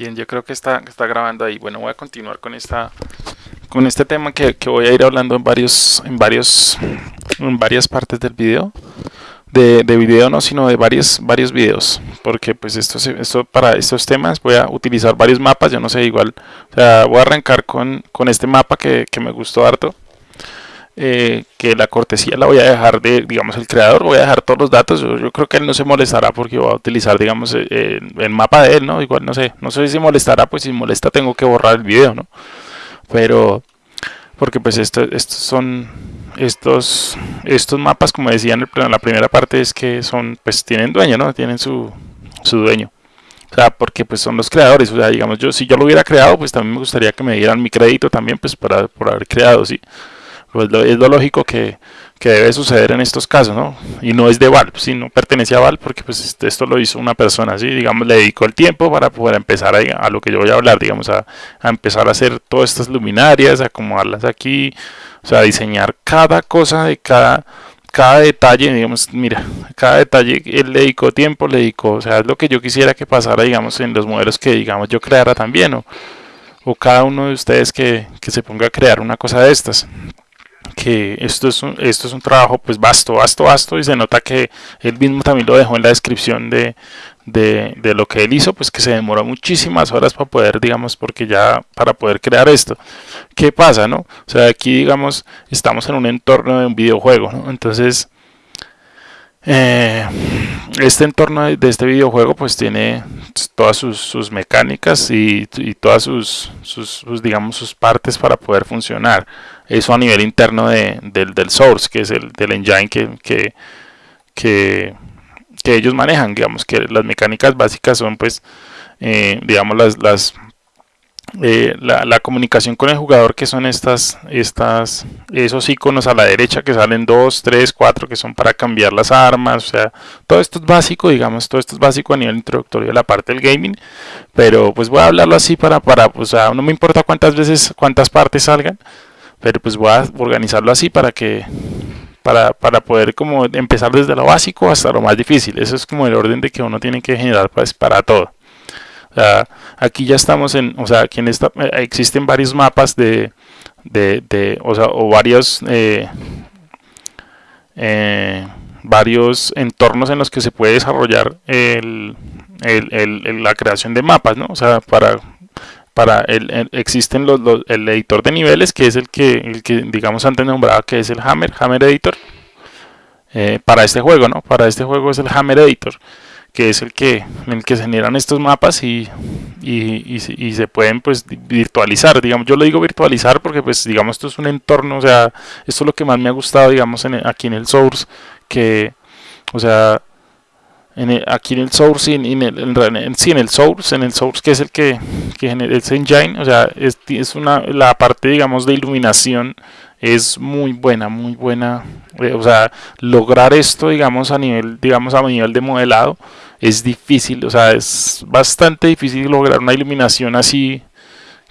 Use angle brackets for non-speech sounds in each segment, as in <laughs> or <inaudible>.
Bien, yo creo que está, está grabando ahí. Bueno, voy a continuar con esta con este tema que, que voy a ir hablando en varios en varios en varias partes del video. De, de video no, sino de varios varios videos, porque pues esto, esto para estos temas voy a utilizar varios mapas, yo no sé, igual, o sea, voy a arrancar con, con este mapa que, que me gustó harto, eh, que la cortesía la voy a dejar de, digamos, el creador, voy a dejar todos los datos, yo, creo que él no se molestará porque voy a utilizar, digamos, eh, el mapa de él, ¿no? Igual no sé, no sé si molestará, pues si molesta tengo que borrar el video, ¿no? Pero, porque pues esto, estos son, estos, estos mapas, como decía en, la primera parte, es que son, pues tienen dueño, ¿no? Tienen su, su dueño. O sea, porque pues son los creadores, o sea, digamos, yo si yo lo hubiera creado, pues también me gustaría que me dieran mi crédito también, pues para, por haber creado, ¿sí? Pues es lo lógico que, debe suceder en estos casos, ¿no? Y no es de Valve, si no pertenece a Valve porque pues este, esto lo hizo una persona, así, digamos, le dedicó el tiempo para poder empezar a, lo que yo voy a hablar, digamos, a, empezar a hacer todas estas luminarias, acomodarlas aquí, o sea, diseñar cada cosa de cada cada detalle, digamos, mira, cada detalle él le dedicó tiempo, le dedicó, o sea, es lo que yo quisiera que pasara, digamos, en los modelos que, digamos, yo creara también, o, o cada uno de ustedes que, que se ponga a crear una cosa de estas que esto es un, esto es un trabajo pues vasto, vasto, vasto y se nota que él mismo también lo dejó en la descripción de, de, de, lo que él hizo, pues que se demoró muchísimas horas para poder, digamos, porque ya para poder crear esto. ¿Qué pasa, no? O sea, aquí, digamos, estamos en un entorno de un videojuego, ¿no? Entonces, eh, este entorno de, este videojuego pues tiene todas sus, mecánicas y, todas sus, digamos sus partes para poder funcionar. Eso a nivel interno de, del, source que es el del engine que, que, ellos manejan digamos que las mecánicas básicas son pues eh, digamos las, las eh, la, comunicación con el jugador que son estas, estas, esos iconos a la derecha que salen 2, 3, 4 que son para cambiar las armas, o sea, todo esto es básico, digamos, todo esto es básico a nivel introductorio de la parte del gaming, pero pues voy a hablarlo así para, para pues no me importa cuántas veces, cuántas partes salgan, pero pues voy a organizarlo así para que, para, para poder como empezar desde lo básico hasta lo más difícil, eso es como el orden de que uno tiene que generar pues para todo aquí ya estamos en, o sea, aquí en esta, eh, existen varios mapas de, de, o sea, o varios, eh, eh, varios entornos en los que se puede desarrollar la creación de mapas, ¿no? O sea, para, para el, existen los, el editor de niveles, que es el que, el que digamos antes nombraba, que es el Hammer, Hammer Editor, para este juego, ¿no? Para este juego es el Hammer Editor que es el que, en el que se generan estos mapas y, y, y, se pueden pues virtualizar, digamos, yo lo digo virtualizar porque pues digamos esto es un entorno, o sea, esto es lo que más me ha gustado, digamos, en, aquí en el source, que, o sea, en aquí en el source, en, en, el, sí, en el source, en el source que es el que, que genera el engine, o sea, es, es una, la parte, digamos, de iluminación es muy buena, muy buena. Eh, o sea, lograr esto, digamos, a nivel, digamos, a nivel de modelado es difícil. O sea, es bastante difícil lograr una iluminación así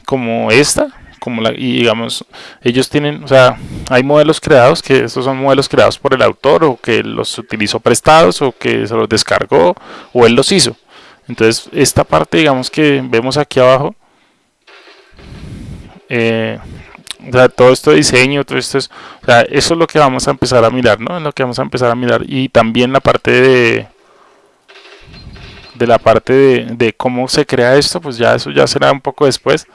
como esta. Como la, y digamos, ellos tienen, o sea, hay modelos creados que estos son modelos creados por el autor o que los utilizó prestados o que se los descargó o él los hizo. Entonces, esta parte, digamos, que vemos aquí abajo, eh, o sea, todo esto de diseño, todo esto es, o sea, eso es lo que vamos a empezar a mirar, ¿no? Es lo que vamos a empezar a mirar y también la parte de de la parte de, de cómo se crea esto, pues ya eso ya será un poco después,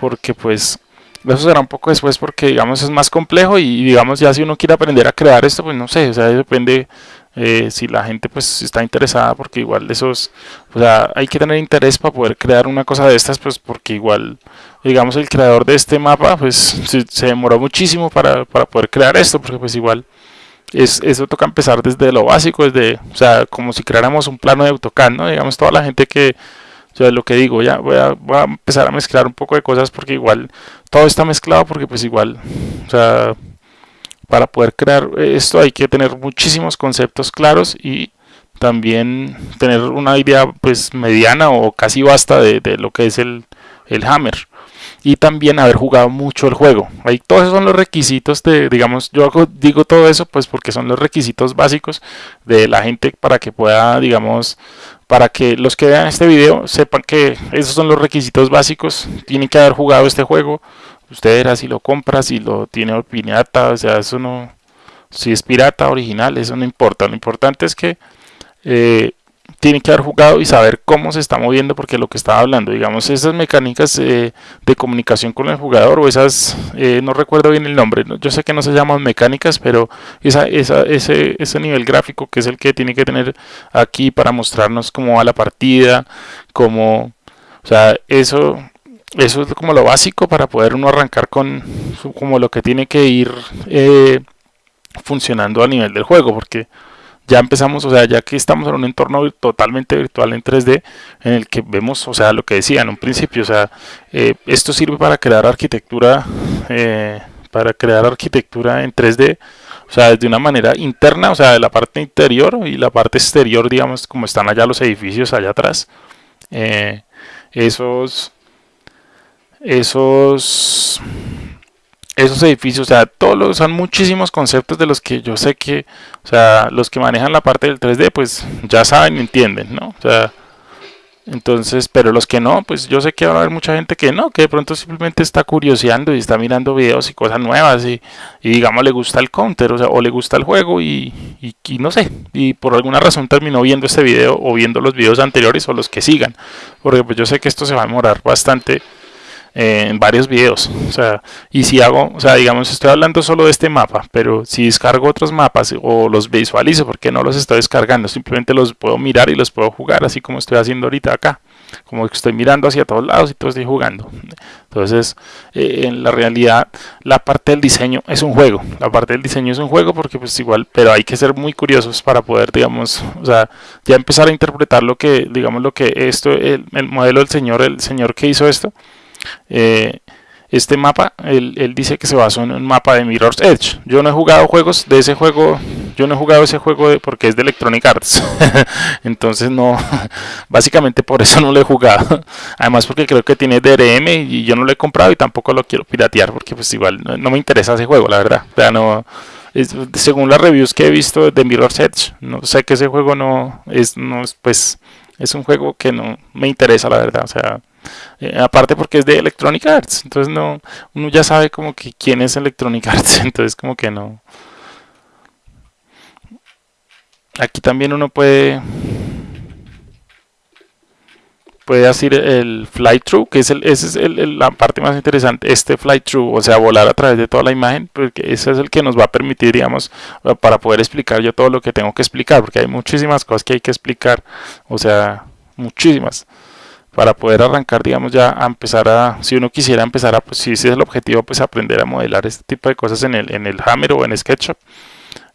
porque pues eso será un poco después porque digamos es más complejo y digamos ya si uno quiere aprender a crear esto pues no sé, o sea depende eh, si la gente pues está interesada porque igual de esos, o sea, hay que tener interés para poder crear una cosa de estas pues porque igual, digamos el creador de este mapa pues se, demoró muchísimo para, para, poder crear esto porque pues igual es, eso toca empezar desde lo básico, desde, o sea, como si creáramos un plano de AutoCAD, ¿no? Digamos toda la gente que, o sea, lo que digo, ya voy a, voy a empezar a mezclar un poco de cosas porque igual todo está mezclado porque pues igual, o sea, para poder crear esto hay que tener muchísimos conceptos claros y también tener una idea pues mediana o casi basta de, lo que es el, el, Hammer y también haber jugado mucho el juego. Ahí todos esos son los requisitos de, digamos, yo digo todo eso pues porque son los requisitos básicos de la gente para que pueda, digamos, para que los que vean este video sepan que esos son los requisitos básicos. Tienen que haber jugado este juego. Usted verá si lo compra, si lo tiene pirata, o sea, eso no... Si es pirata original, eso no importa. Lo importante es que eh, tiene que haber jugado y saber cómo se está moviendo porque lo que estaba hablando, digamos, esas mecánicas eh, de comunicación con el jugador o esas, eh, no recuerdo bien el nombre, yo sé que no se llaman mecánicas, pero esa, esa, ese, ese nivel gráfico que es el que tiene que tener aquí para mostrarnos cómo va la partida, cómo, o sea, eso, eso es como lo básico para poder uno arrancar con como lo que tiene que ir eh, funcionando a nivel del juego, porque ya empezamos, o sea, ya que estamos en un entorno totalmente virtual en 3D, en el que vemos, o sea, lo que decía en un principio, o sea, eh, esto sirve para crear arquitectura, eh, para crear arquitectura en 3D, o sea, de una manera interna, o sea, de la parte interior y la parte exterior, digamos, como están allá los edificios allá atrás, eh, esos, esos esos edificios, o sea, todos los, son muchísimos conceptos de los que yo sé que, o sea, los que manejan la parte del 3D, pues ya saben y entienden, ¿no? O sea, entonces, pero los que no, pues yo sé que va a haber mucha gente que no, que de pronto simplemente está curioseando y está mirando videos y cosas nuevas y, digamos le gusta el counter, o sea, o le gusta el juego y, y, no sé, y por alguna razón terminó viendo este video o viendo los videos anteriores o los que sigan, porque pues yo sé que esto se va a demorar bastante en varios videos. O sea, y si hago, o sea, digamos, estoy hablando solo de este mapa, pero si descargo otros mapas o los visualizo, porque no los estoy descargando, simplemente los puedo mirar y los puedo jugar, así como estoy haciendo ahorita acá. Como que estoy mirando hacia todos lados y todo estoy jugando. Entonces, eh, en la realidad, la parte del diseño es un juego. La parte del diseño es un juego porque, pues, igual, pero hay que ser muy curiosos para poder, digamos, o sea, ya empezar a interpretar lo que, digamos, lo que esto, el, el modelo del señor, el señor que hizo esto, eh, este mapa, él, dice que se basó en un mapa de Mirror's Edge. Yo no he jugado juegos de ese juego, yo no he jugado ese juego porque es de Electronic Arts. <laughs> Entonces no, <laughs> básicamente por eso no lo he jugado. <laughs> Además porque creo que tiene DRM y yo no lo he comprado y tampoco lo quiero piratear porque pues igual no, me interesa ese juego, la verdad. O sea, no, según las reviews que he visto de Mirror's Edge, no sé que ese juego no es, no es, pues, es un juego que no me interesa, la verdad. O sea, eh, aparte porque es de Electronic Arts, entonces no, uno ya sabe como que quién es Electronic <laughs> Arts, entonces como que no. Aquí también uno puede puede hacer el fly through, que es el, esa es el, la parte más interesante, este fly through, o sea, volar a través de toda la imagen, porque ese es el que nos va a permitir, digamos, para poder explicar yo todo lo que tengo que explicar, porque hay muchísimas cosas que hay que explicar, o sea, muchísimas para poder arrancar, digamos, ya a empezar a, si uno quisiera empezar a, pues si ese es el objetivo, pues aprender a modelar este tipo de cosas en el, en el Hammer o en SketchUp.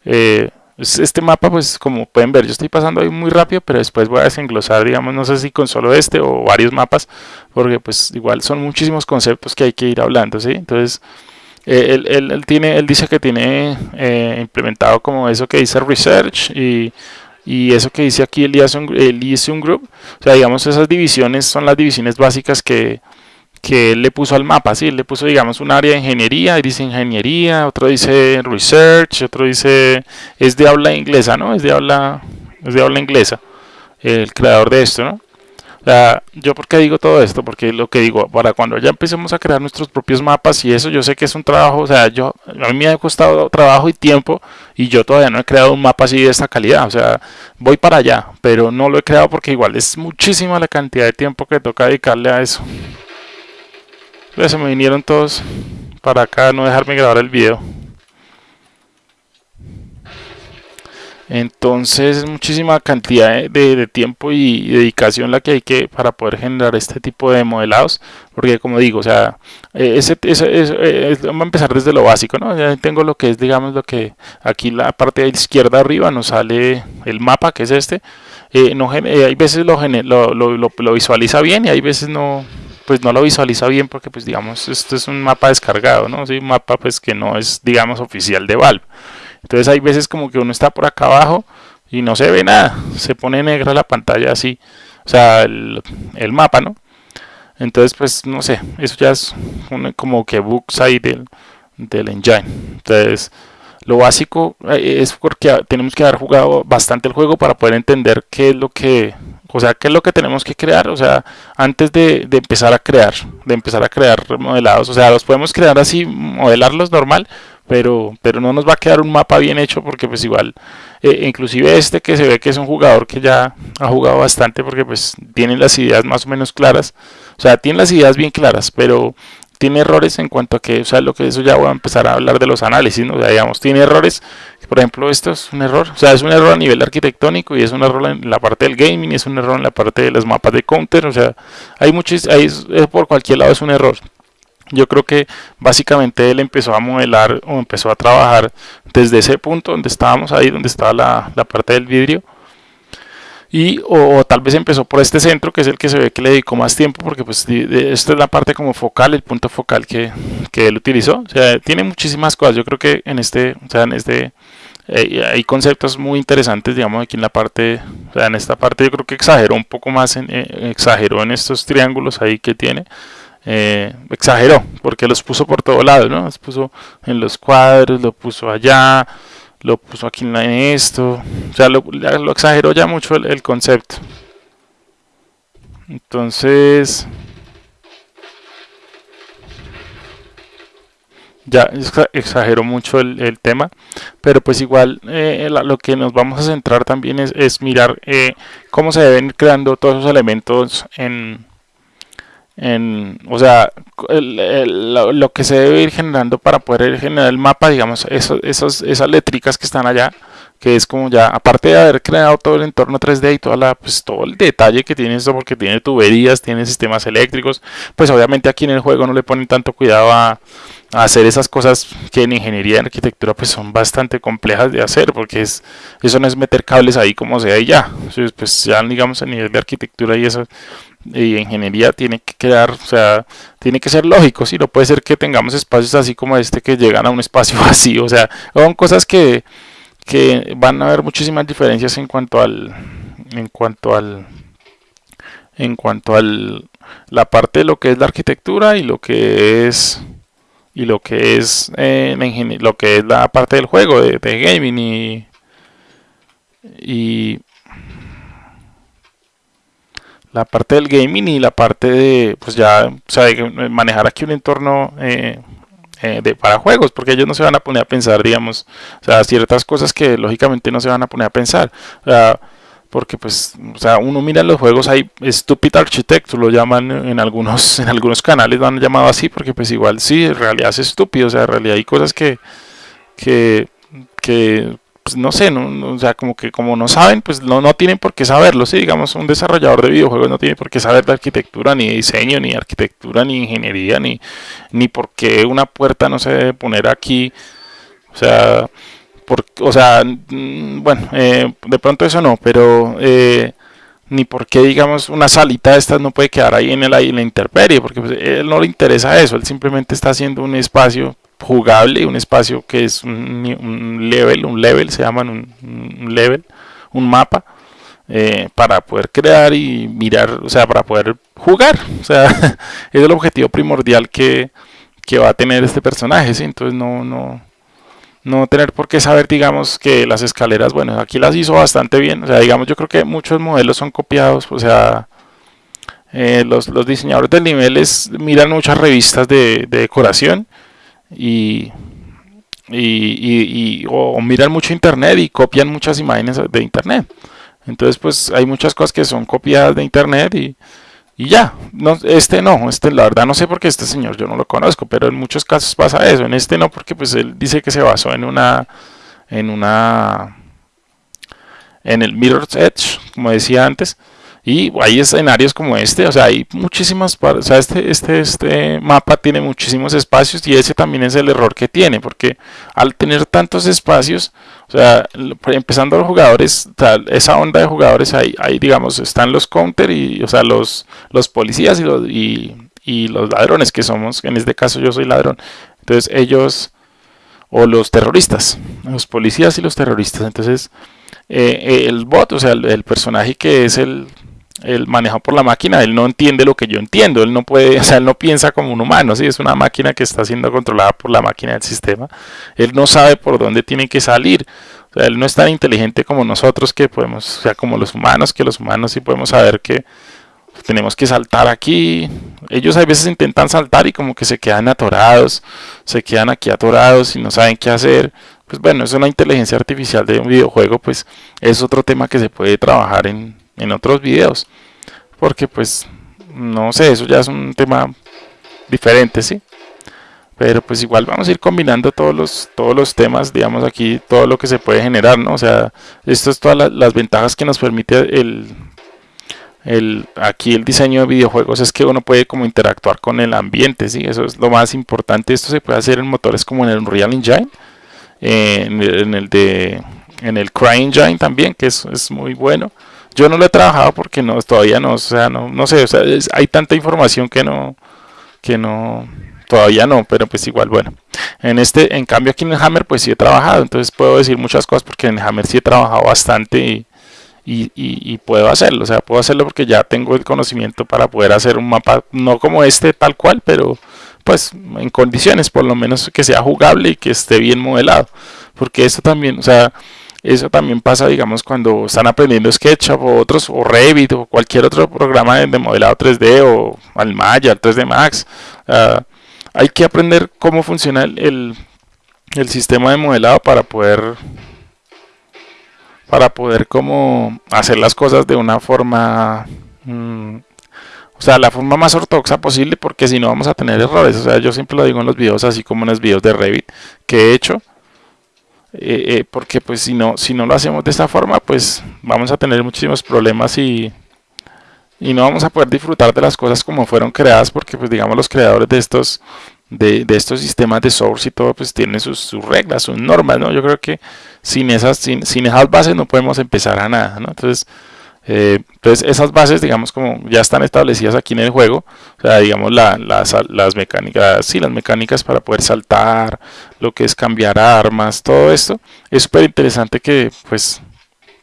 Eh, este mapa, pues como pueden ver, yo estoy pasando ahí muy rápido, pero después voy a desenglosar, digamos, no sé si con solo este o varios mapas, porque pues igual son muchísimos conceptos que hay que ir hablando, ¿sí? Entonces, eh, él, él, tiene, él dice que tiene eh, implementado como eso que dice Research y y eso que dice aquí el Liaison, Group, o sea, digamos, esas divisiones son las divisiones básicas que, que él le puso al mapa, ¿sí? Le puso, digamos, un área de ingeniería, dice ingeniería, otro dice research, otro dice, es de habla inglesa, ¿no? Es de habla, es de habla inglesa, el creador de esto, ¿no? sea, yo porque digo todo esto, porque lo que digo, para cuando ya empecemos a crear nuestros propios mapas y eso, yo sé que es un trabajo, o sea, yo a mí me ha costado trabajo y tiempo y yo todavía no he creado un mapa así de esta calidad, o sea, voy para allá, pero no lo he creado porque igual es muchísima la cantidad de tiempo que toca dedicarle a eso. Pues se me vinieron todos para acá, no dejarme grabar el video. Entonces es muchísima cantidad de, tiempo y dedicación la que hay que para poder generar este tipo de modelados. Porque como digo, o sea, eh, ese, ese, vamos a empezar desde lo básico, ¿no? Ya tengo lo que es, digamos, lo que aquí la parte de izquierda arriba nos sale el mapa, que es este. Eh, eh, hay veces lo, visualiza bien y hay veces no, pues no lo visualiza bien porque pues digamos esto es un mapa descargado, ¿no? Sí, un mapa pues que no es digamos oficial de Valve. Entonces hay veces como que uno está por acá abajo y no se ve nada, se pone negra la pantalla así, o sea, el, mapa, ¿no? Entonces, pues, no sé, eso ya es como que bugs ahí del, del engine. Entonces, lo básico eh, es porque tenemos que haber jugado bastante el juego para poder entender qué es lo que, O sea, ¿qué es lo que tenemos que crear? O sea, antes de, de, empezar a crear, de empezar a crear modelados, o sea, los podemos crear así, modelarlos normal, pero, pero no nos va a quedar un mapa bien hecho porque pues igual, eh, inclusive este que se ve que es un jugador que ya ha jugado bastante porque pues tiene las ideas más o menos claras, o sea, tiene las ideas bien claras, pero tiene errores en cuanto a que, o sea, lo que eso ya voy a empezar a hablar de los análisis, ¿no? O sea, digamos, tiene errores, por ejemplo, esto es un error, o sea, es un error a nivel arquitectónico y es un error en la parte del gaming, y es un error en la parte de los mapas de counter, o sea, hay muchos, hay, por cualquier lado es un error. Yo creo que básicamente él empezó a modelar o empezó a trabajar desde ese punto donde estábamos ahí, donde estaba la, la parte del vidrio, y o, tal vez empezó por este centro que es el que se ve que le dedicó más tiempo porque pues esta es la parte como focal el punto focal que, que, él utilizó. O sea tiene muchísimas cosas. Yo creo que en este o sea en este eh, hay conceptos muy interesantes digamos aquí en la parte o sea en esta parte yo creo que exageró un poco más en, eh, exageró en estos triángulos ahí que tiene. Eh, exageró porque los puso por todo lado no los puso en los cuadros lo puso allá lo puso aquí en esto, o sea, lo, lo exageró ya mucho el, concepto. Entonces, ya exageró mucho el, tema, pero pues igual eh, lo que nos vamos a centrar también es, mirar eh, cómo se deben ir creando todos esos elementos en, en, o sea, lo, que se debe ir generando para poder generar el mapa, digamos, eso, esos, esas letricas que están allá, que es como ya, aparte de haber creado todo el entorno 3D y toda la, pues, todo el detalle que tiene esto, porque tiene tuberías, tiene sistemas eléctricos, pues obviamente aquí en el juego no le ponen tanto cuidado a, hacer esas cosas que en ingeniería y en arquitectura pues son bastante complejas de hacer, porque es, eso no es meter cables ahí como sea y ya, pues ya digamos a nivel de arquitectura y eso y ingeniería tiene que quedar, o sea, tiene que ser lógico, si no puede ser que tengamos espacios así como este que llegan a un espacio <laughs> vacío, o sea, son cosas que, que van a haber muchísimas diferencias en cuanto al en cuanto al en cuanto al la parte de lo que es la arquitectura y lo que es y lo que es eh, lo que es la parte del juego de, gaming y, y la parte del gaming y la parte de, pues ya, o sea, manejar aquí un entorno eh, eh, de, para juegos, porque ellos no se van a poner a pensar, digamos, o sea, ciertas cosas que lógicamente no se van a poner a pensar. O sea, porque pues, o sea, uno mira los juegos, hay Stupid Architect, lo llaman en algunos, <laughs> en algunos canales lo han llamado así, porque pues igual sí, en realidad es estúpido, o sea, en realidad hay cosas que, que, que pues, no sé, no, o sea, como que como no saben, pues no, no tienen por qué saberlo, sí, digamos, un desarrollador de videojuegos no tiene por qué saber de arquitectura, ni de diseño, ni arquitectura, ni ingeniería, ni, ni por qué una puerta no se debe poner aquí, o sea, por, o sea, mm, bueno, eh, de pronto eso no, pero... Eh, ni por qué, digamos, una salita de estas no puede quedar ahí en, el, en la intemperie, porque pues, él no le interesa eso, él simplemente está haciendo un espacio jugable, un espacio que es un, level, un level, se llaman un, level, un mapa, eh, para poder crear y mirar, o sea, para poder jugar. O sea, <laughs> es el objetivo primordial que, que va a tener este personaje, ¿sí? Entonces no, no, no tener por qué saber, digamos, que las escaleras, bueno, aquí las hizo bastante bien. O sea, digamos, yo creo que muchos modelos son copiados, o sea, eh, los, los, diseñadores de niveles miran muchas revistas de, de decoración y, y, o miran mucho internet y copian muchas imágenes de internet. Entonces, pues hay muchas cosas que son copiadas de internet y, y ya. No, este no, este la verdad no sé por qué este señor yo no lo conozco, pero en muchos casos pasa eso. En este no, porque pues él dice que se basó en una en una en el Mirror's Edge, como decía antes, y hay escenarios como este, o sea, hay muchísimas, o sea, este, este, este mapa tiene muchísimos espacios y ese también es el error que tiene, porque al tener tantos espacios, o sea, empezando los jugadores, esa onda de jugadores, ahí, ahí digamos, están los counter y, o sea, los, los policías y los, y los ladrones que somos, en este caso yo soy ladrón, entonces ellos, o los terroristas, los policías y los terroristas, entonces... Eh, el bot, o sea, el personaje que es el, el manejado por la máquina, él no entiende lo que yo entiendo, él no puede, <laughs> o sea, él no piensa como un humano, ¿sí? es una máquina que está siendo controlada por la máquina del sistema, él no sabe por dónde tiene que salir, O sea, él no es tan inteligente como nosotros que podemos, o sea, como los humanos, que los humanos sí podemos saber que tenemos que saltar aquí. Ellos a veces intentan saltar y como que se quedan atorados, se quedan aquí atorados y no saben qué hacer. Pues bueno, es una inteligencia artificial de un videojuego, pues es otro tema que se puede trabajar en, en otros videos. Porque pues, no sé, eso ya es un tema diferente, ¿sí? Pero pues igual vamos a ir combinando todos los, todos los temas, digamos aquí, todo lo que se puede generar, ¿no? O sea, esto es todas las ventajas que nos permite el, el, aquí el diseño de videojuegos es que uno puede como interactuar con el ambiente, ¿sí? Eso es lo más importante. Esto se puede hacer en motores como en el Unreal Engine, en, el, de en el CryEngine también, que es, es, muy bueno. Yo no lo he trabajado porque no todavía no, o sea, no, no sé, o sea, hay tanta información que no que no todavía no, pero pues igual, bueno. En este, en cambio aquí en Hammer pues sí he trabajado, entonces puedo decir muchas cosas porque en el Hammer sí he trabajado bastante y, y, puedo hacerlo, o sea, puedo hacerlo porque ya tengo el conocimiento para poder hacer un mapa, no como este tal cual, pero pues en condiciones, por lo menos que sea jugable y que esté bien modelado, porque esto también, o sea, eso también pasa, digamos, cuando están aprendiendo SketchUp o otros, o Revit o cualquier otro programa de, modelado 3D o Almaya, 3D Max. hay que aprender cómo funciona el, el sistema de modelado para poder para poder como hacer las cosas de una forma mm, o sea la forma más ortodoxa posible porque si no vamos a tener errores o sea yo siempre lo digo en los videos así como en los videos de Revit que he hecho eh, eh, porque pues si no si no lo hacemos de esta forma pues vamos a tener muchísimos problemas y y no vamos a poder disfrutar de las cosas como fueron creadas porque pues digamos los creadores de estos de, estos sistemas de source y todo, pues tienen sus, reglas, sus normas, ¿no? Yo creo que sin esas, sin, esas bases no podemos empezar a nada, ¿no? Entonces, eh, entonces esas bases, digamos, como ya están establecidas aquí en el juego, o sea, digamos, las, las mecánicas, sí, las mecánicas para poder saltar, lo que es cambiar armas, todo esto, es súper interesante que, pues,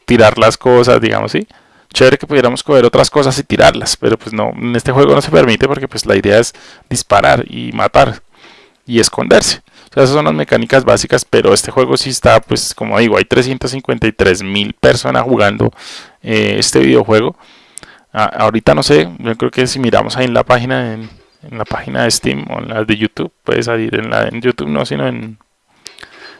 tirar las cosas, digamos, sí chévere que pudiéramos coger otras cosas y tirarlas, pero pues no, en este juego no se permite porque pues la idea es disparar y matar y esconderse. Esas son las mecánicas básicas, pero este juego sí está, pues como digo, hay 353 mil personas jugando eh, este videojuego. ahorita no sé, yo creo que si miramos ahí en la página, en, la página de Steam o en la de YouTube, puede salir en la en YouTube no, sino en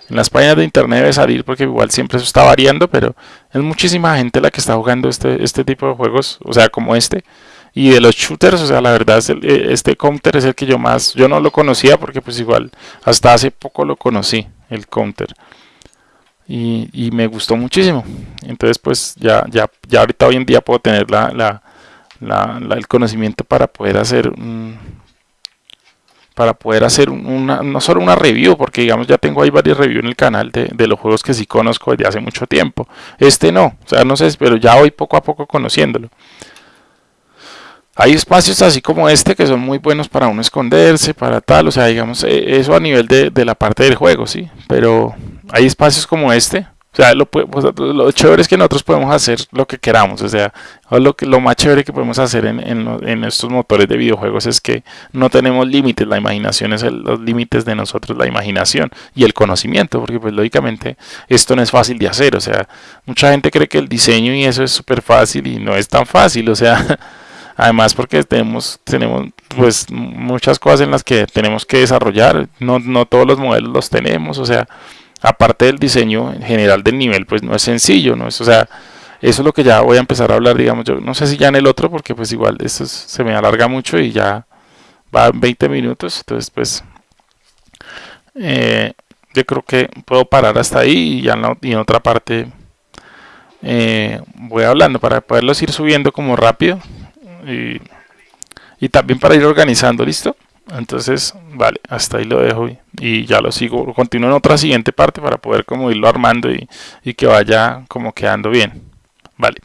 en las páginas de internet debe salir porque igual siempre eso está variando, pero es muchísima gente la que está jugando este, este tipo de juegos, o sea, como este. Y de los shooters, o sea, la verdad, eh, este Counter es el que yo más, yo no lo conocía porque pues igual hasta hace poco lo conocí, el Counter. Y, y me gustó muchísimo. Entonces pues ya, ya, ya ahorita hoy en día puedo tener la, la, la, el conocimiento para poder hacer un para poder hacer una, no solo una review, porque digamos ya tengo ahí varias reviews en el canal de, de, los juegos que sí conozco desde hace mucho tiempo. Este no, o sea, no sé, pero ya voy poco a poco conociéndolo. Hay espacios así como este que son muy buenos para uno esconderse, para tal, o sea, digamos, e, eso a nivel de, de la parte del juego, sí, pero hay espacios como este o sea, lo, lo, chévere es que nosotros podemos hacer lo que queramos. O sea, lo, lo más chévere que podemos hacer en, en, estos motores de videojuegos es que no tenemos límites. La imaginación es los límites de nosotros, la imaginación y el conocimiento. Porque, pues, lógicamente, esto no es fácil de hacer. O sea, mucha gente cree que el diseño y eso es súper fácil y no es tan fácil. O sea, <laughs> además porque tenemos, tenemos pues muchas cosas en las que tenemos que desarrollar. No, no todos los modelos los tenemos. O sea, aparte del diseño en general del nivel, pues no es sencillo, ¿no? Es, o sea, eso es lo que ya voy a empezar a hablar, digamos, yo no sé si ya en el otro, porque pues igual esto se me alarga mucho y ya va 20 minutos, entonces pues eh, yo creo que puedo parar hasta ahí y ya en, en otra parte eh, voy hablando para poderlos ir subiendo como rápido y, y también para ir organizando, ¿listo? entonces vale hasta ahí lo dejo y, ya lo sigo. Continúo en otra siguiente parte para poder como irlo armando y, y que vaya como quedando bien. Vale